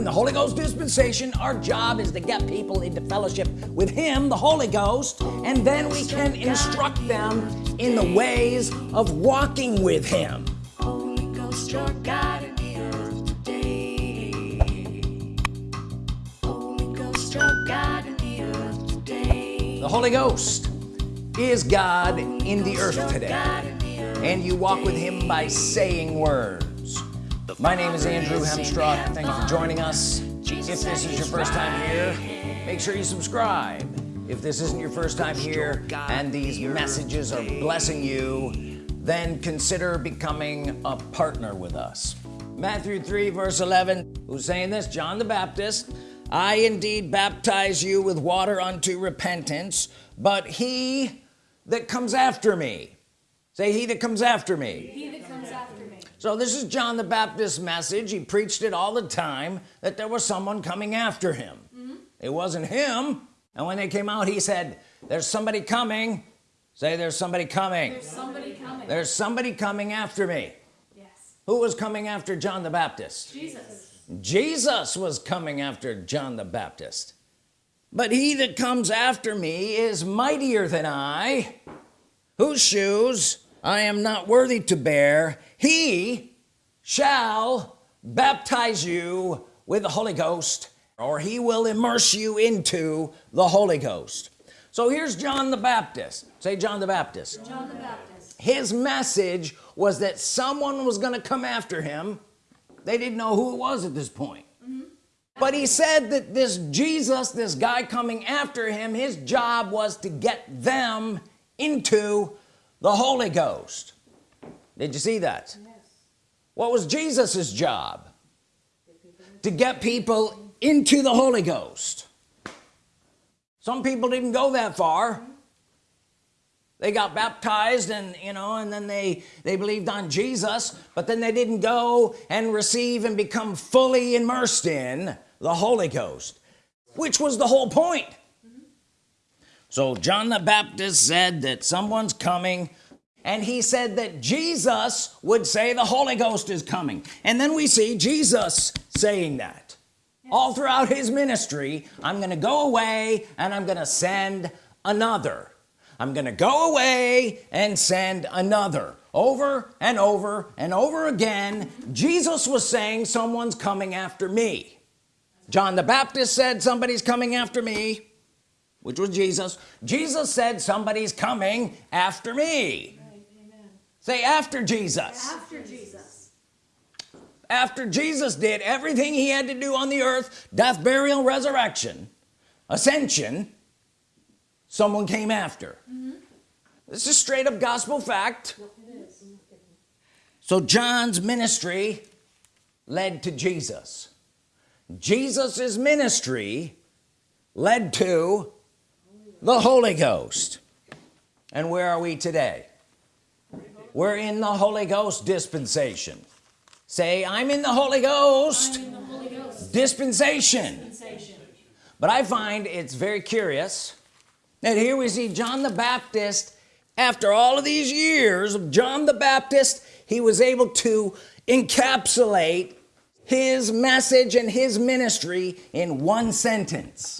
in the Holy Ghost dispensation. Our job is to get people into fellowship with him the Holy Ghost and then we can instruct them in the ways of walking with him. Holy Ghost, you're God in the earth today. Holy Ghost, you're God in the earth today. the Holy Ghost is God in the earth today. And you walk with him by saying words my name is Andrew Hemstrock thank you for joining us. If this is your first time here make sure you subscribe. If this isn't your first time here and these messages are blessing you then consider becoming a partner with us. Matthew 3 verse 11 who's saying this? John the Baptist. I indeed baptize you with water unto repentance but he that comes after me say he that comes after me. He that comes after me. So this is John the Baptist's message. He preached it all the time that there was someone coming after him. Mm-hmm. It wasn't him. And when they came out he said there's somebody coming. Say there's somebody coming. There's somebody coming. there's somebody coming after me. Yes. who was coming after John the Baptist? Jesus. Jesus was coming after John the Baptist. But he that comes after me is mightier than I whose shoes I am not worthy to bear. He shall baptize you with the Holy Ghost or he will immerse you into the Holy Ghost. So here's John the Baptist. Say John the Baptist. John the Baptist. his message was that someone was gonna come after him. They didn't know who it was at this point. Mm-hmm. But he said that this Jesus this guy coming after him his job was to get them into the Holy Ghost. Did you see that? Yes. what was Jesus's job? To get people into the Holy Ghost. Some people didn't go that far. They got baptized and you know and then they they believed on Jesus but then they didn't go and receive and become fully immersed in the Holy Ghost which was the whole point so John the Baptist said that someone's coming and he said that Jesus would say the Holy Ghost is coming. And then we see Jesus saying that. All throughout his ministry I'm gonna go away and I'm gonna send another. I'm gonna go away and send another. Over and over and over again Jesus was saying someone's coming after me. John the Baptist said somebody's coming after me which was Jesus. Jesus said somebody's coming after me. Right. Say after Jesus. After Jesus. after Jesus did everything he had to do on the earth death burial resurrection ascension someone came after. This is straight up gospel fact. So John's ministry led to Jesus. Jesus's ministry led to the Holy Ghost and where are we today we're in the Holy Ghost dispensation say I'm in the Holy Ghost the Holy Ghost. dispensation Sensation. but I find it's very curious that here we see John the Baptist after all of these years of John the Baptist he was able to encapsulate his message and his ministry in one sentence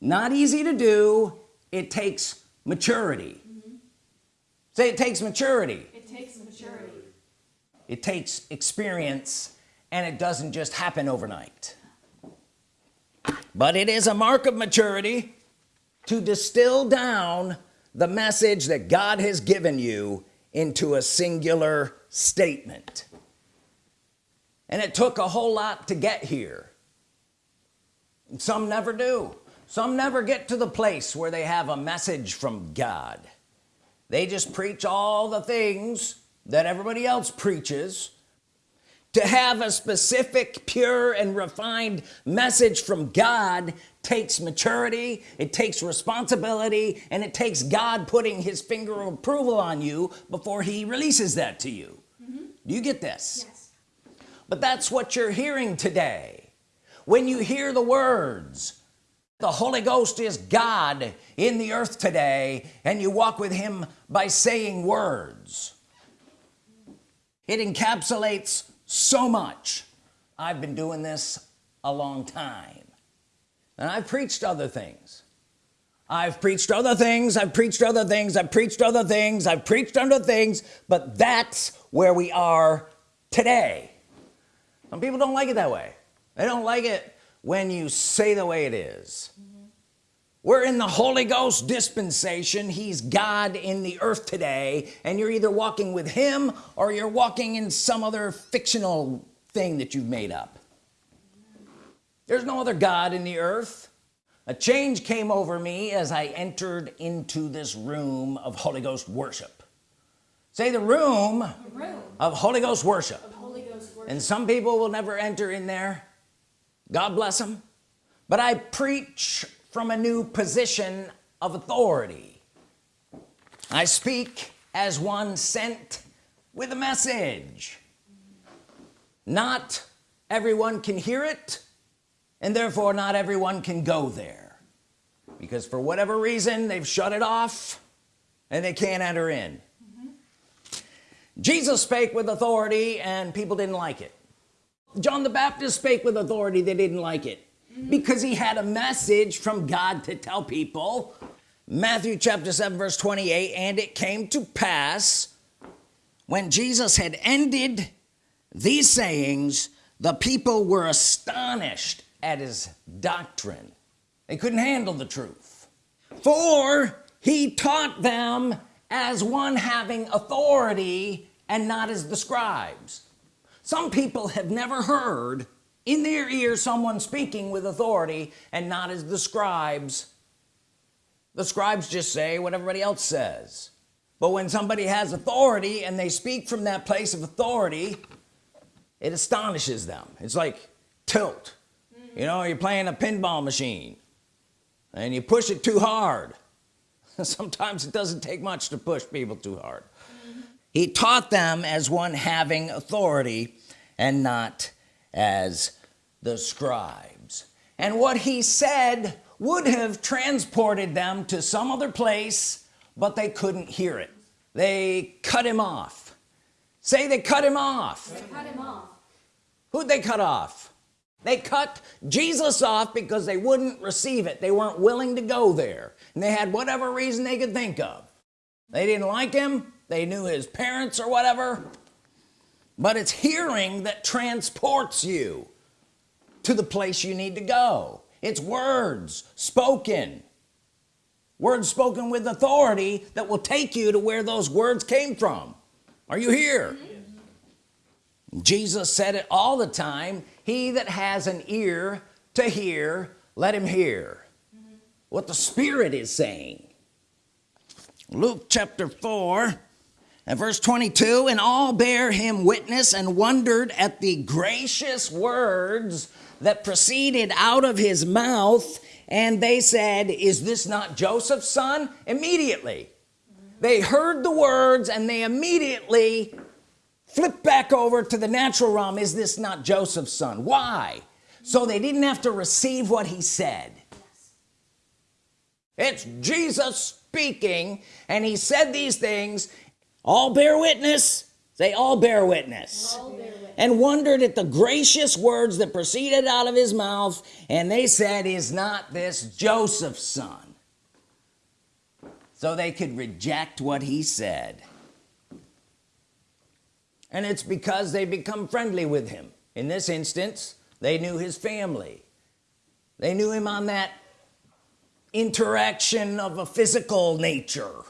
not easy to do. It takes maturity. Mm-hmm. Say it takes maturity. It takes maturity. it takes experience and it doesn't just happen overnight. But it is a mark of maturity to distill down the message that God has given you into a singular statement. And it took a whole lot to get here. And some never do some never get to the place where they have a message from God. They just preach all the things that everybody else preaches. To have a specific pure and refined message from God takes maturity it takes responsibility and it takes God putting his finger of approval on you before he releases that to you. Mm-hmm. Do you get this? Yes. but that's what you're hearing today. When you hear the words the Holy Ghost is God in the earth today and you walk with him by saying words. It encapsulates so much. I've been doing this a long time. And I've preached other things. I've preached other things I've preached other things I've preached other things I've preached other things but that's where we are today. Some people don't like it that way. They don't like it when you say the way it is. we're in the Holy Ghost dispensation. He's God in the earth today and you're either walking with him or you're walking in some other fictional thing that you've made up. There's no other God in the earth. A change came over me as I entered into this room of Holy Ghost worship. Say the room, The room. of Holy worship. Of Holy Ghost worship. and some people will never enter in there God bless them but I preach from a new position of authority. I speak as one sent with a message. Not everyone can hear it and therefore not everyone can go there. Because for whatever reason they've shut it off and they can't enter in. Mm-hmm. Jesus spake with authority and people didn't like it John the Baptist spake with authority. They didn't like it. Because he had a message from God to tell people. Matthew chapter 7 verse 28 and it came to pass when Jesus had ended these sayings the people were astonished at his doctrine. They couldn't handle the truth. For he taught them as one having authority and not as the scribes some people have never heard in their ear someone speaking with authority and not as the scribes. The scribes just say what everybody else says. But when somebody has authority and they speak from that place of authority it astonishes them. It's like tilt. You know you're playing a pinball machine and you push it too hard. Sometimes it doesn't take much to push people too hard he taught them as one having authority and not as the scribes. And what he said would have transported them to some other place but they couldn't hear it. They cut him off. Say they cut him off. Cut him off. who'd they cut off? They cut Jesus off because they wouldn't receive it. They weren't willing to go there. And they had whatever reason they could think of. They didn't like him they knew his parents or whatever but it's hearing that transports you to the place you need to go. It's words spoken. Words spoken with authority that will take you to where those words came from. Are you here? Jesus said it all the time he that has an ear to hear let him hear. What the Spirit is saying. Luke chapter 4 and verse 22 and all bear him witness and wondered at the gracious words that proceeded out of his mouth and they said is this not Joseph's son immediately they heard the words and they immediately flipped back over to the natural realm. Is this not Joseph's son? Why? So they didn't have to receive what he said. It's Jesus speaking and he said these things all bear witness. They all bear witness. All bear witness. and wondered at the gracious words that proceeded out of his mouth and they said is not this Joseph's son? So they could reject what he said. And it's because they become friendly with him. In this instance they knew his family. They knew him on that interaction of a physical nature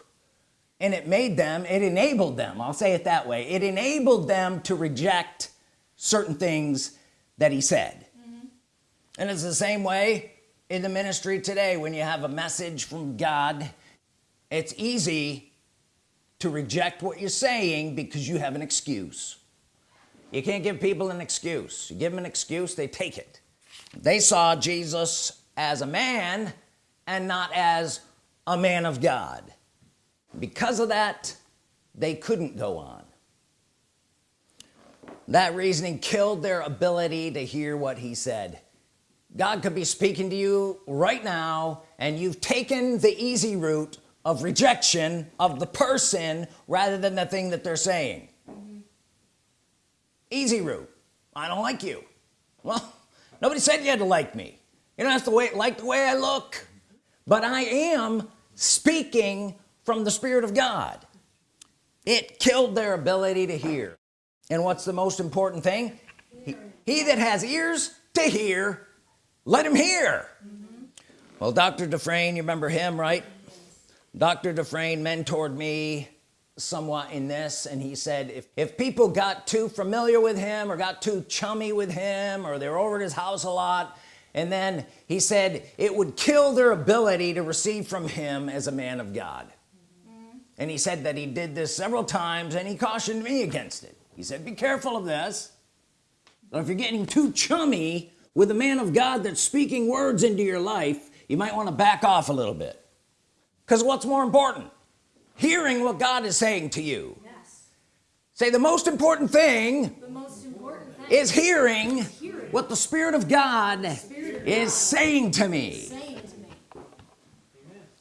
and it made them it enabled them I'll say it that way it enabled them to reject certain things that he said. Mm-hmm. And it's the same way in the ministry today when you have a message from God it's easy to reject what you're saying because you have an excuse. You can't give people an excuse. You give them an excuse they take it. They saw Jesus as a man and not as a man of God because of that they couldn't go on. That reasoning killed their ability to hear what he said. God could be speaking to you right now and you've taken the easy route of rejection of the person rather than the thing that they're saying. Mm-hmm. Easy route. I don't like you. Well nobody said you had to like me. You don't have to wait like the way I look. But I am speaking from the Spirit of God. It killed their ability to hear. And what's the most important thing? He, he that has ears to hear let him hear. Mm-hmm. Well dr. Dufresne you remember him right? Dr. Dufresne mentored me somewhat in this and he said if, if people got too familiar with him or got too chummy with him or they were over at his house a lot and then he said it would kill their ability to receive from him as a man of God and he said that he did this several times and he cautioned me against it he said be careful of this but if you're getting too chummy with a man of God that's speaking words into your life you might want to back off a little bit because what's more important hearing what God is saying to you Yes. say the most important thing The most important thing is hearing Hearing. what the Spirit of God Spirit of is God saying to me saying to me.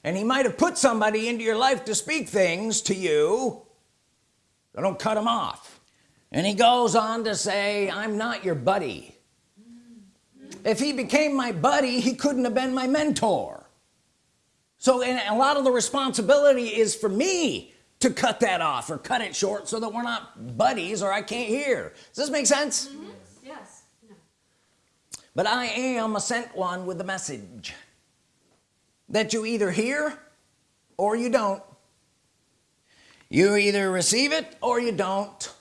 And he might have put somebody into your life to speak things to you. So don't cut him off. And he goes on to say I'm not your buddy. If he became my buddy he couldn't have been my mentor. So and a lot of the responsibility is for me to cut that off or cut it short so that we're not buddies or I can't hear. Does this make sense? Mm-hmm. Yes. but I am a sent one with a message that you either hear or you don't. You either receive it or you don't.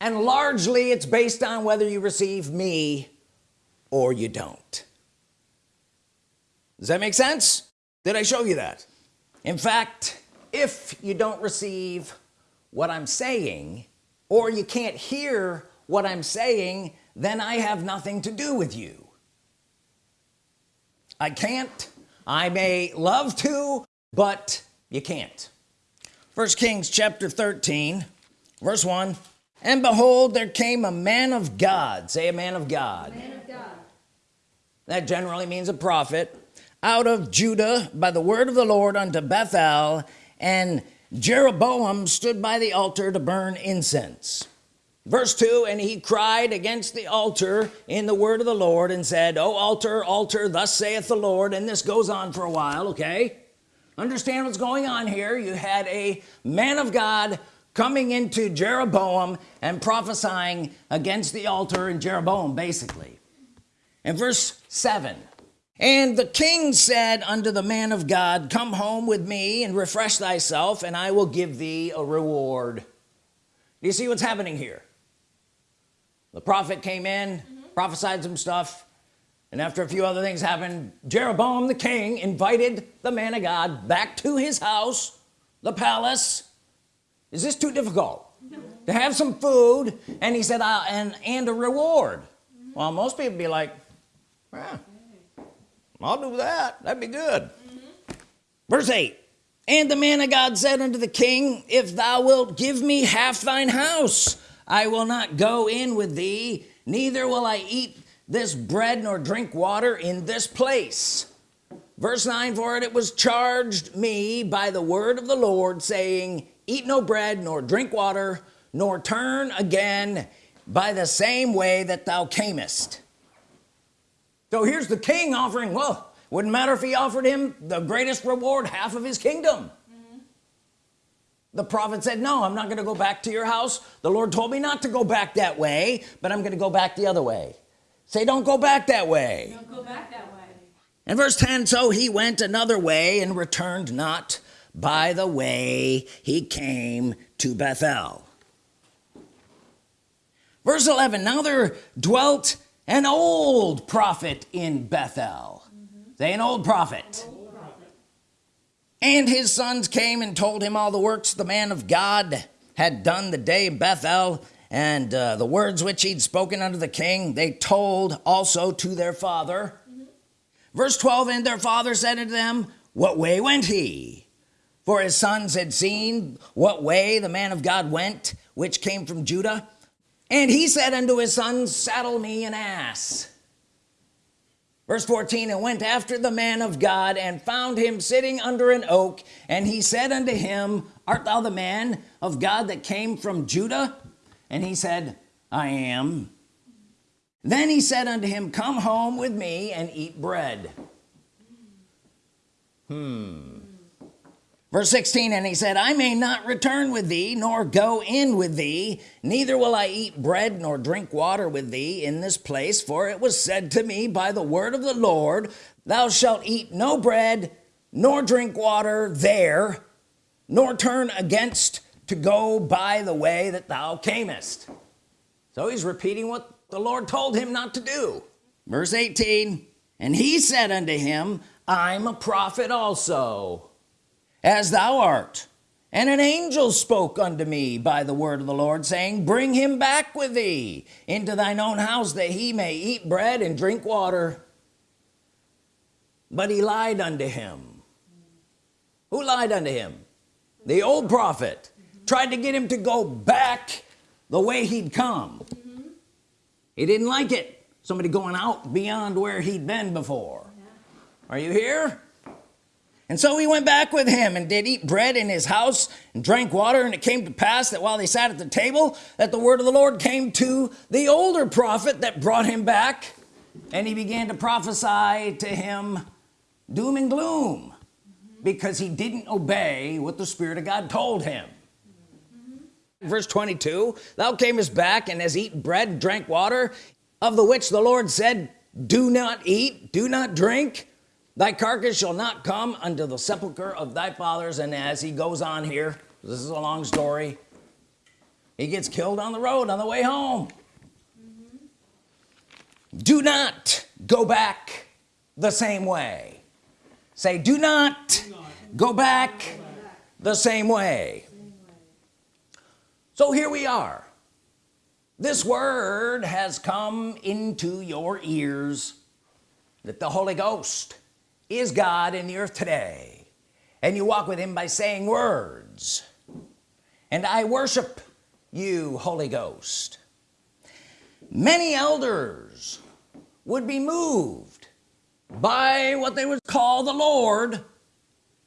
And largely it's based on whether you receive me or you don't. Does that make sense? Did I show you that? In fact if you don't receive what I'm saying or you can't hear what I'm saying then I have nothing to do with you. I can't I may love to but you can't. First Kings chapter 13 verse 1 and behold there came a man of God. Say a man of God. Man of God. that generally means a prophet. Out of Judah by the word of the Lord unto Bethel and Jeroboam stood by the altar to burn incense verse 2 and he cried against the altar in the word of the Lord and said oh altar altar thus saith the Lord and this goes on for a while okay? Understand what's going on here. You had a man of God coming into Jeroboam and prophesying against the altar in Jeroboam basically. In verse 7 and the king said unto the man of God come home with me and refresh thyself and I will give thee a reward do you see what's happening here the prophet came in prophesied some stuff and after a few other things happened Jeroboam the king invited the man of God back to his house the palace. Is this too difficult? To have some food and he said and and a reward. Well most people be like "Yeah, I'll do that. That'd be good. Verse 8 and the man of God said unto the king if thou wilt give me half thine house I will not go in with thee neither will I eat this bread nor drink water in this place. Verse 9 for it it was charged me by the word of the Lord saying eat no bread nor drink water nor turn again by the same way that thou camest. So here's the king offering. Well wouldn't matter if he offered him the greatest reward half of his kingdom the prophet said no I'm not gonna go back to your house. The Lord told me not to go back that way but I'm gonna go back the other way. Say don't go back that way. Don't go back that way. and verse 10 so he went another way and returned not by the way he came to Bethel. Verse 11 now there dwelt an old prophet in Bethel. Mm-hmm. Say an old prophet and his sons came and told him all the works the man of God had done the day in Bethel and uh, the words which he'd spoken unto the king they told also to their father. Verse 12 and their father said unto them what way went he? For his sons had seen what way the man of God went which came from Judah. And he said unto his sons saddle me an ass verse 14 and went after the man of God and found him sitting under an oak and he said unto him art thou the man of God that came from Judah? And he said I am. Then he said unto him come home with me and eat bread. Hmm verse 16 and he said I may not return with thee nor go in with thee neither will I eat bread nor drink water with thee in this place for it was said to me by the word of the Lord thou shalt eat no bread nor drink water there nor turn against to go by the way that thou camest. So he's repeating what the Lord told him not to do. Verse 18 and he said unto him I'm a prophet also as thou art. And an angel spoke unto me by the word of the Lord saying bring him back with thee into thine own house that he may eat bread and drink water. But he lied unto him. Who lied unto him? The old prophet. Tried to get him to go back the way he'd come. He didn't like it. Somebody going out beyond where he'd been before. Are you here and so he went back with him and did eat bread in his house and drank water. And it came to pass that while they sat at the table that the word of the Lord came to the older prophet that brought him back. And he began to prophesy to him doom and gloom because he didn't obey what the Spirit of God told him. Verse 22 thou camest back and has eaten bread and drank water of the which the Lord said do not eat do not drink thy carcass shall not come unto the sepulcher of thy fathers. And as he goes on here this is a long story. He gets killed on the road on the way home. Mm-hmm. Do not go back the same way. Say do not go back the same way. So here we are. This word has come into your ears that the Holy Ghost is God in the earth today. And you walk with him by saying words. And I worship you Holy Ghost. Many elders would be moved by what they would call the Lord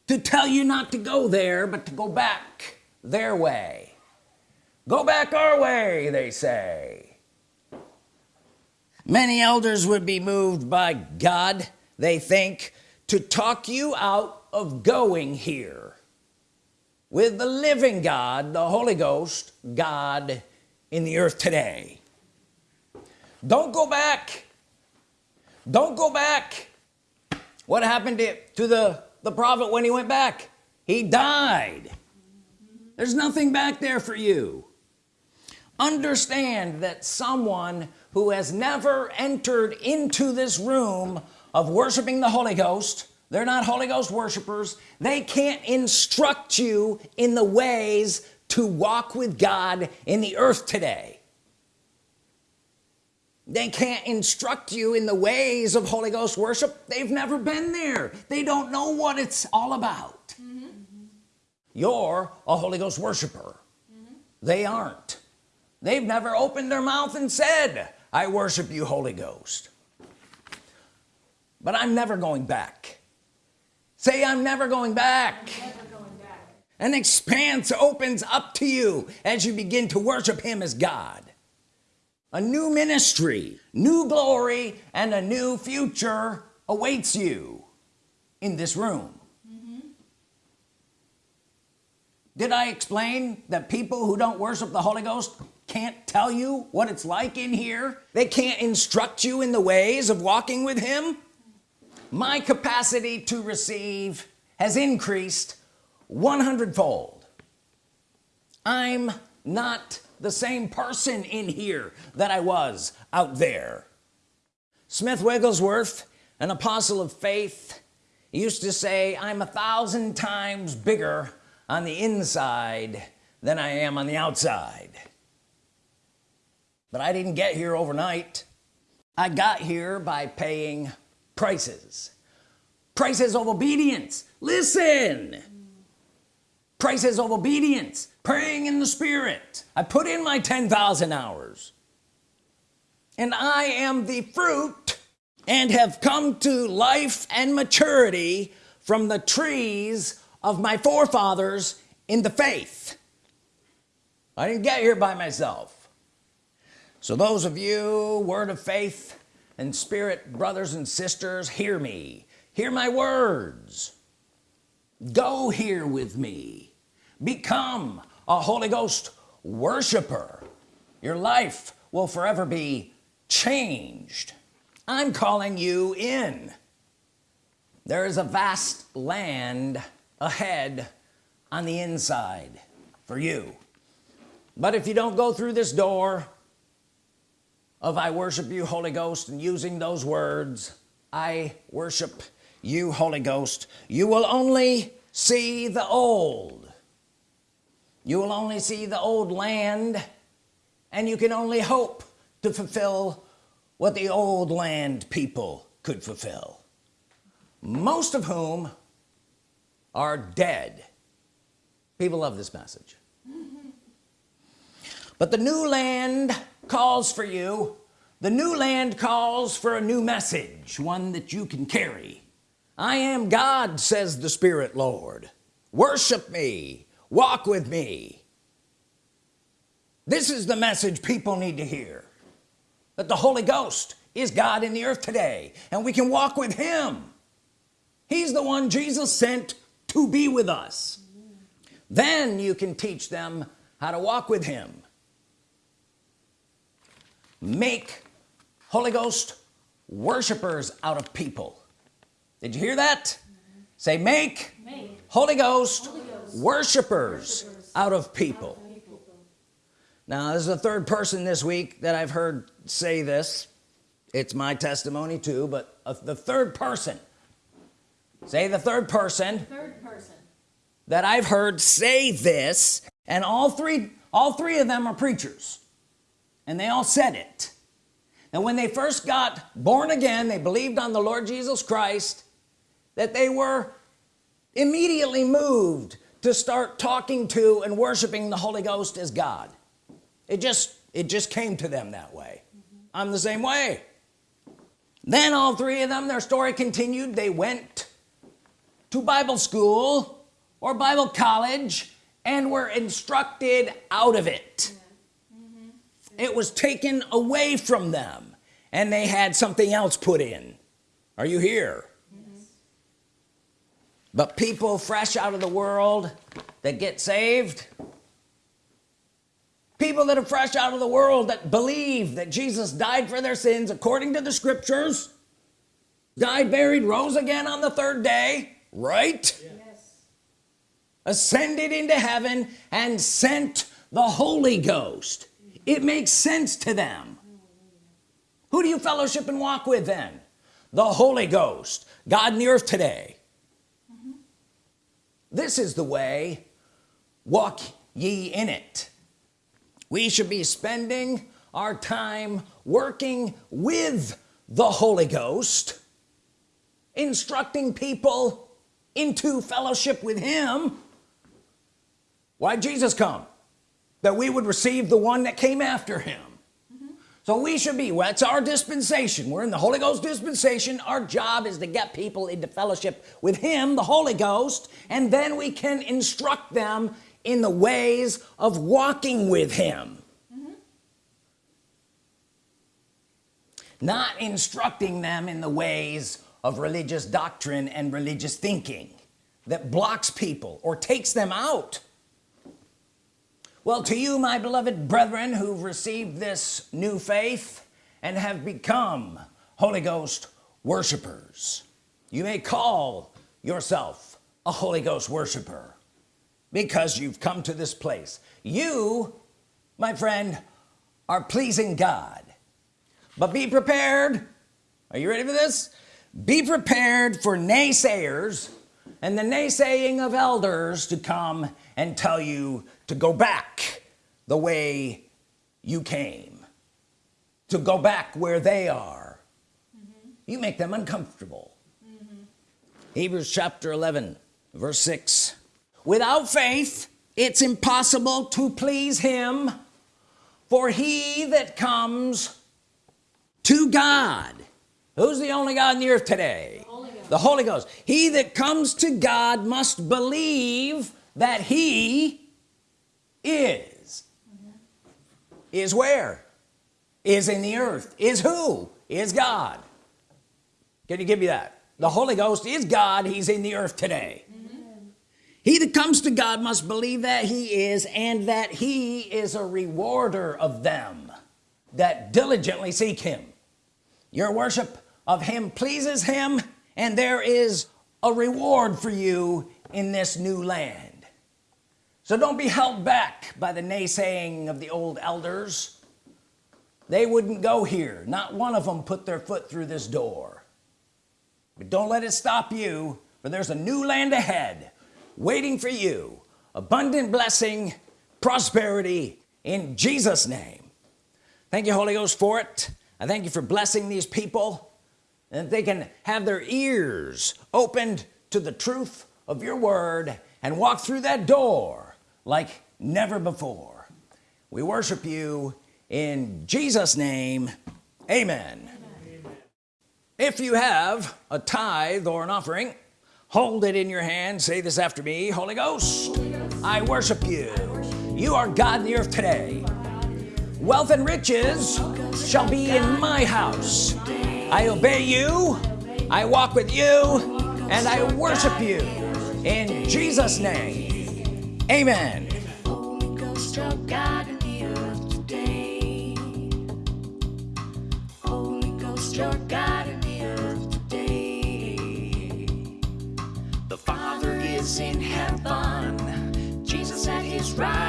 to tell you not to go there but to go back their way. Go back our way they say. Many elders would be moved by God they think to talk you out of going here with the living God the Holy Ghost God in the earth today. Don't go back. Don't go back. What happened to, to the the prophet when he went back? He died. There's nothing back there for you. Understand that someone who has never entered into this room of worshiping the Holy Ghost. They're not Holy Ghost worshipers. They can't instruct you in the ways to walk with God in the earth today. They can't instruct you in the ways of Holy Ghost worship. They've never been there. They don't know what it's all about. Mm -hmm. you're a Holy Ghost worshiper. Mm -hmm. they aren't. They've never opened their mouth and said I worship you Holy Ghost but I'm never going back. Say I'm never going back, Never going back. an expanse opens up to you as you begin to worship him as God. A new ministry new glory and a new future awaits you in this room. Mm-hmm. Did I explain that people who don't worship the Holy Ghost can't tell you what it's like in here? They can't instruct you in the ways of walking with him my capacity to receive has increased 100 fold I'm not the same person in here that I was out there. Smith Wigglesworth an apostle of faith used to say I'm a thousand times bigger on the inside than I am on the outside. But I didn't get here overnight. I got here by paying prices. Prices of obedience. Listen. Prices of obedience. Praying in the spirit. I put in my 10,000 hours. And I am the fruit and have come to life and maturity from the trees of my forefathers in the faith. I didn't get here by myself. So those of you word of faith and spirit brothers and sisters hear me hear my words. Go here with me. Become a Holy Ghost worshiper. Your life will forever be changed. I'm calling you in. There is a vast land ahead on the inside for you. But if you don't go through this door of I worship you Holy Ghost and using those words I worship you Holy Ghost you will only see the old. You will only see the old land and you can only hope to fulfill what the old land people could fulfill most of whom are dead. People love this message but the new land calls for you. The new land calls for a new message one that you can carry. I am God says the Spirit Lord. Worship me. Walk with me. This is the message people need to hear. That the Holy Ghost is God in the earth today and we can walk with him. He's the one Jesus sent to be with us. Then you can teach them how to walk with him make Holy Ghost worshipers out of people. Did you hear that? Say make Make Holy Ghost, Holy Ghost worshipers, worshipers out of people. People. now this is the third person this week that I've heard say this. It's my testimony too but uh, the third person. Say the third person Third person. that I've heard say this and all three all three of them are preachers and they all said it. And when they first got born again they believed on the Lord Jesus Christ that they were immediately moved to start talking to and worshiping the Holy Ghost as God. It just it just came to them that way. I'm the same way. Then all three of them their story continued. They went to Bible school or Bible college and were instructed out of it it was taken away from them and they had something else put in. Are you here? But people fresh out of the world that get saved people that are fresh out of the world that believe that Jesus died for their sins according to the scriptures died buried rose again on the third day right? Yes. ascended into heaven and sent the Holy Ghost it makes sense to them. Who do you fellowship and walk with then? The Holy Ghost God in the earth today. Mm-hmm. This is the way. Walk ye in it. We should be spending our time working with the Holy Ghost instructing people into fellowship with him. Why Jesus come that we would receive the one that came after him. Mm-hmm. So we should be well, it's our dispensation. We're in the Holy Ghost dispensation. Our job is to get people into fellowship with him the Holy Ghost and then we can instruct them in the ways of walking with him. Mm-hmm. Not instructing them in the ways of religious doctrine and religious thinking that blocks people or takes them out well to you my beloved brethren who've received this new faith and have become Holy Ghost worshipers you may call yourself a Holy Ghost worshiper because you've come to this place. You my friend are pleasing God. But be prepared are you ready for this? Be prepared for naysayers and the naysaying of elders to come and tell you to go back the way you came to go back where they are. You make them uncomfortable. Hebrews chapter 11 verse 6 without faith it's impossible to please him for he that comes to God who's the only God in the earth today? Holy Ghost. the Holy Ghost. He that comes to God must believe that he is. Is where? Is in the earth. Is who? Is God. Can you give me that? The Holy Ghost is God. He's in the earth today. He that comes to God must believe that he is and that he is a rewarder of them that diligently seek him. Your worship of him pleases him and there is a reward for you in this new land so don't be held back by the naysaying of the old elders. They wouldn't go here. Not one of them put their foot through this door. But don't let it stop you for there's a new land ahead waiting for you. Abundant blessing prosperity in Jesus name. Thank you Holy Ghost for it. I thank you for blessing these people and they can have their ears opened to the truth of your word and walk through that door like never before. We worship you in Jesus name. Amen, if you have a tithe or an offering hold it in your hand. Say this after me Holy Ghost I worship you. You are God in the earth today. Wealth and riches shall be in my house. I obey you I walk with you and I worship you in Jesus name amen Holy Ghost, you're God in the earth today. Holy Ghost, you're God in the earth today. The Father is in heaven, Jesus at his right.